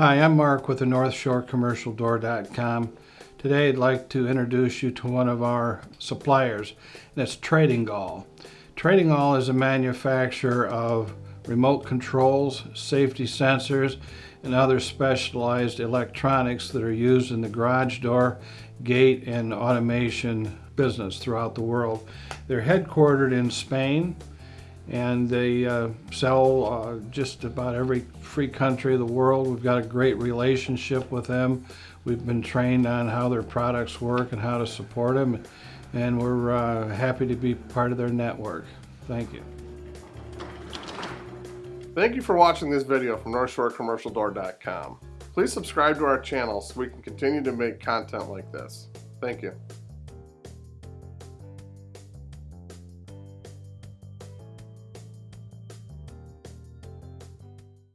Hi, I'm Mark with the North Shore Commercial Door.com. Today I'd like to introduce you to one of our suppliers, that's Trading Gall. Trading Gall is a manufacturer of remote controls, safety sensors, and other specialized electronics that are used in the garage door, gate, and automation business throughout the world. They're headquartered in Spain and they uh, sell uh, just about every free country of the world. We've got a great relationship with them. We've been trained on how their products work and how to support them, and we're uh, happy to be part of their network. Thank you. Thank you for watching this video from NorthshoreCommercialDoor.com. Please subscribe to our channel so we can continue to make content like this. Thank you.